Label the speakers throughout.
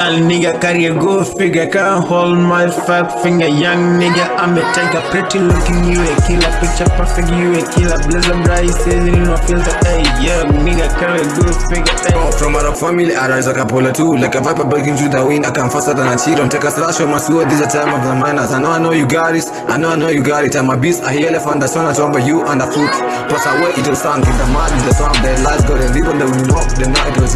Speaker 1: Al nigga carry a good figure, can't hold my fat finger. Young nigga, I'm a tiger, pretty looking, you a killer. Picture perfect, you a killer. Blazing bright, know, feel the hey, young nigga carry a good figure. Hey.
Speaker 2: Oh, from our family, I rise like a polar too. Like a viper breaking through the wind, I come faster than a cheat. Don't take a slash on my sword, this is the time of the miners. I know, I know you got it, I know, I know you got it. I'm a beast, I hear elephant, that's when I jump you underfoot. Plus, I wait, it will sound, keep the mud in the swamp.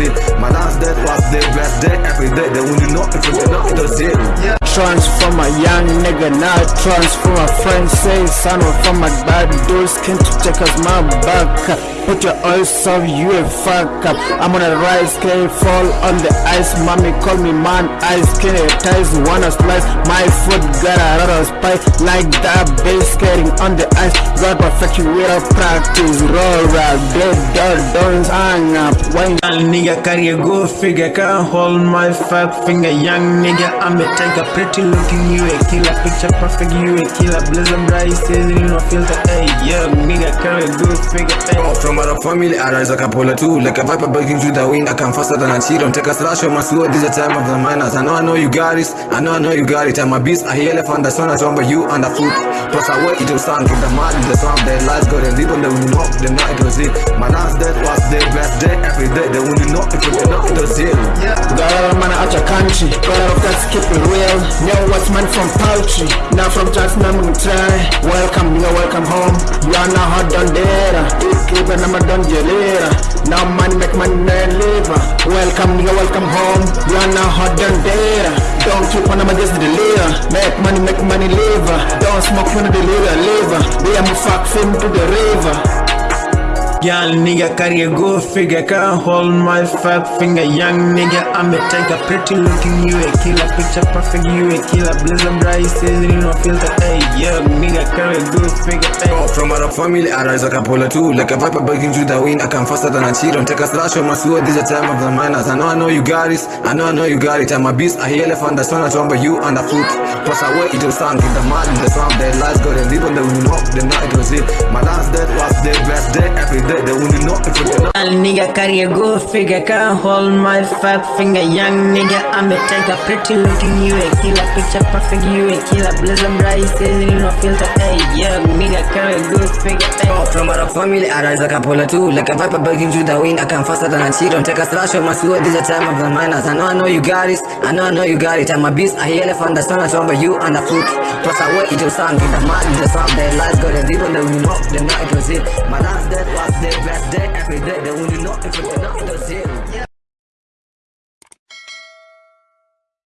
Speaker 2: It. My last death was their best day, every day. They wouldn't know if it was not, it was it. Yeah.
Speaker 1: Transform a young nigga, now transform a friend. Say, son from my bad dudes, can to take us my back. Put your eyes off, you a fuck up. I'm on a rise, can fall on the ice. Mommy call me man, ice can ties, wanna slice. My foot got a lot of spice, like that bass skating on the ice. God perfect you with a practice. Roll rap, dead dog, don't hang up. Wine. Nigga carry a good figure, can't hold my fat finger. Young nigga, I'm a tiger, pretty looking, you a killer. Picture perfect, you a killer. Blazing bright, says you feel the hey, young nigga carry a good figure. Hey.
Speaker 2: From our family, I rise like a polar too. Like a viper breaking through the wind, I come faster than a. Don't take a slash on my sword, this is the time of the miners. I know, I know you got it, I know, I know you got it. I'm a beast, I hear elephant, that's when I jump you underfoot. Plus, I wait, it will sound, keep the mud in the swamp. Their go, they
Speaker 1: country, a lot of that keep it real. Know what's man from poultry, now from now I'm try. Welcome, you're welcome home. You are now hot done there. Keep it, I'm a done gelera. Now money make money live. Welcome, you're welcome home. You are now hot done there. Don't keep on, I'm just leader. Make money, make money live. Don't smoke when the leader live. We am fuck film to the river. Young nigga carry a good figure, can't hold my fat finger. Young nigga, I'm a tiger, pretty looking, you a killer. Picture perfect, you a killer. Blazing bright, know, feel the hey, young nigga carry a good figure. Hey.
Speaker 2: Oh, from our family, I rise like a polar too. Like a viper breaking through the wind, I come faster than a. Don't take a slash on my sword, this is the time of the miners. I know, I know you got it, I know, I know you got it. I'm a beast, I hear elephant, that's when I jump you underfoot. I wait, it will sound, keep the mud in the swamp. Their lives go, they live on the rock, the night was it. My last death day, every day. They wouldn't know if it was not.
Speaker 1: Al nigga carry a good figure, can't hold my fat finger. Young nigga, I'm a tiger, pretty looking, you a killer. Picture perfect, you a killer. Blazing bright, know, feel the hey, young nigga carry a good figure. Hey.
Speaker 2: Oh, from our family, I rise like a polar too. Like a viper breaking through the wind, I come faster than a cheat. Don't take a slash on my sword, this is the time of the miners. I know, I know you got it, I know, I know you got it. I'm a beast, I hear elephant, that's when I jump you underfoot. Plus, I wait, it will sound, keep the mud in the swamp. Their lives go, they live on the rock, the night was it. My last death was the best day, every day. Wouldn't know if it was